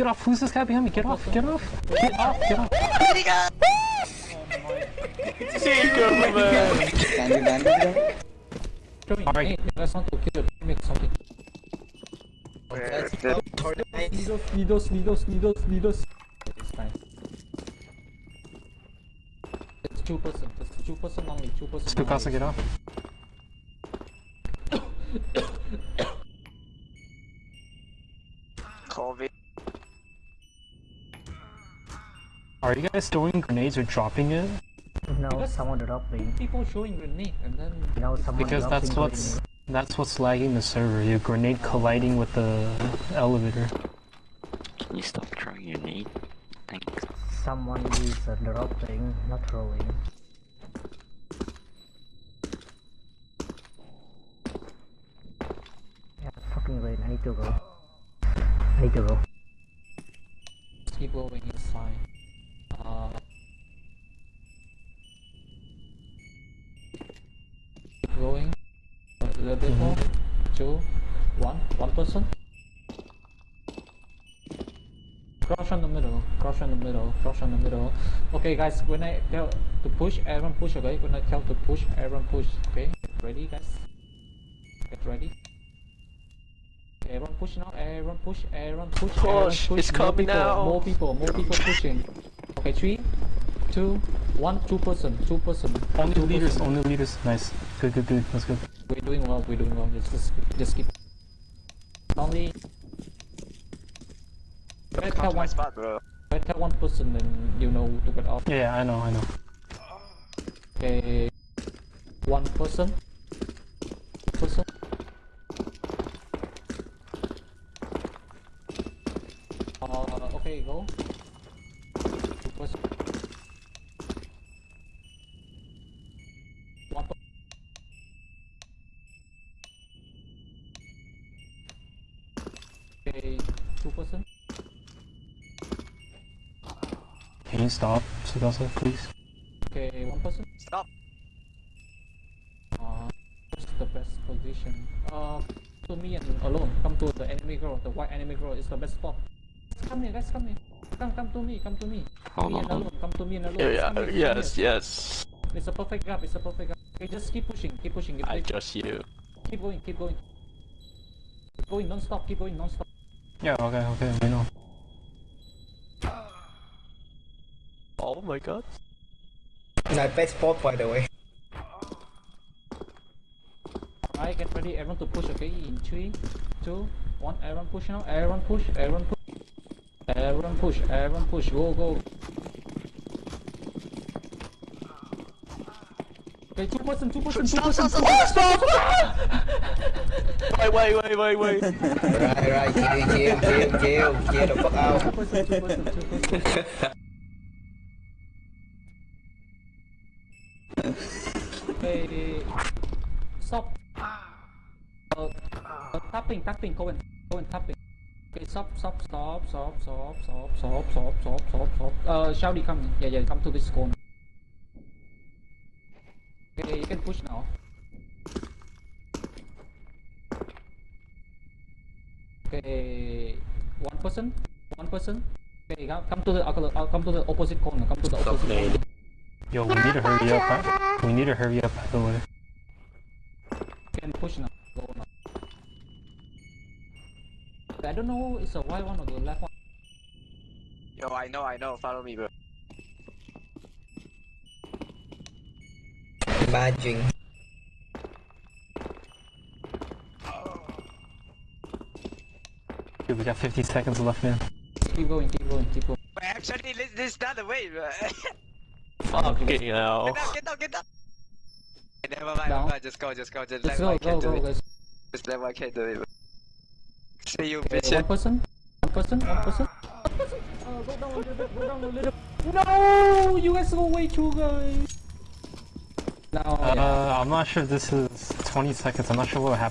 get off! Who's this guy behind me? Get off! Get off! Get off! Get off! Bandit, bandit. Alright. Hey, let's not to kill the make something. Needles, needles, needles, needles, needles. It's fine. It's two person. It's two person only. Two person. Two only. get off. COVID. Are you guys throwing grenades or dropping it? No, Because- someone dropping. People showing grenade and then No, someone Because that's what's grenade. that's what's lagging the server. Your grenade colliding with the elevator. Can you stop throwing your nade? Thanks. Someone is uh, dropping, not throwing. Yeah, fucking rain. I need to go. I need to go. keep going. It's fine. Little bit more. Two. One. One person. Crouch on the middle. Crouch on the middle. Crouch on the middle. Okay, guys. When I tell to push, everyone push. Okay. When I tell to push, everyone push. Okay. Get ready, guys. Get ready. Everyone push now, everyone push, everyone push, everyone Push, push. it's more coming people, now. More people, more people pushing. Okay, three, two, one, two person, two person. Only two leaders, person. only leaders. Nice. Good, good, good. That's good. We're doing well, we're doing well. Just, just, just keep. Only. Better tell Come one, spot, bro. better tell one person, then you know to get off. Yeah, I know, I know. Okay, one person. Person. Okay, two person. Can you stop, Sugasa, please? Okay, one person. Stop. Uh, what's the best position? Uh, to me and alone. Come to the enemy girl. The white enemy girl is the best spot. Come here, guys. Come here. Come, come to me. Come to me. Hold me on, and hold alone. Come to me and alone. Yeah, Come here, come yes, here. yes. It's a perfect gap. It's a perfect gap. Okay, just keep pushing. Keep pushing. Keep, I keep, just you. keep going. Keep going. Keep going non-stop. Keep going non-stop. Yeah, okay, okay, we know. Oh my god. My best spot, by the way. Alright, get ready. Everyone to push. Okay, in three, two, one. Everyone push now. Everyone push. Everyone push. Everyone push. Everyone push. Go, go. Okay, two person, two person, two person. stop, stop, Wait, wait, wait, wait, wait. right, right. Chill, chill, chill, chill. Chill the fuck Two person, two person, two person. Okay, stop. Uh, uh, tapping, tapping, go and go and tapping. Okay, stop, stop, stop, stop, stop, stop, stop, stop, stop, stop, stop. Uh, Shouty, come. Yeah, yeah, come to this corner. Okay, you can push now. Okay, one person, one person. Okay, come, come to the uh, come to the opposite corner. Come to the opposite corner. Yo, we need to hurry up. huh? We need to hurry up, by the way. can push now. Go now. I don't know it's a right one or the left one. Yo, I know, I know. Follow me, bro. Badging. Dude, we got 50 seconds left, man. Keep going, keep going, keep going. Wait, actually, this, this is not the way, bro. Fucking hell. Get down, get down, get down. Okay, never mind, Down. never mind. Just go, just go. Just Let's let go, my go, kid do go, it. guys. Just let my kid do it. bro. See you, Okay, bitch. one person, one person, one person. One person. Uh, go down a little bit, go down a little. No, you guys go way too, guys. Now, yeah. Uh, I'm not sure if this is 20 seconds. I'm not sure what happened.